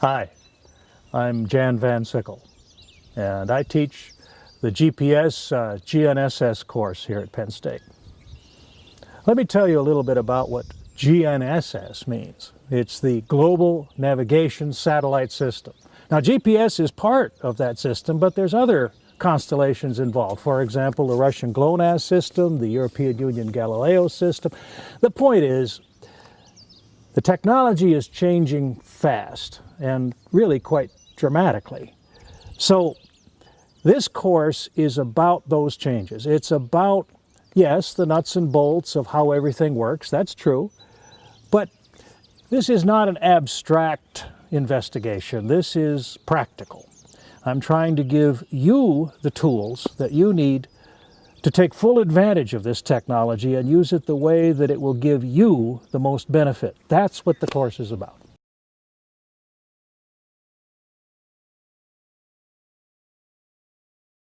Hi, I'm Jan Van Sickle, and I teach the GPS uh, GNSS course here at Penn State. Let me tell you a little bit about what GNSS means. It's the Global Navigation Satellite System. Now GPS is part of that system, but there's other constellations involved. For example, the Russian GLONASS system, the European Union Galileo system. The point is, the technology is changing fast and really quite dramatically. So this course is about those changes. It's about, yes, the nuts and bolts of how everything works, that's true, but this is not an abstract investigation. This is practical. I'm trying to give you the tools that you need to take full advantage of this technology and use it the way that it will give you the most benefit. That's what the course is about.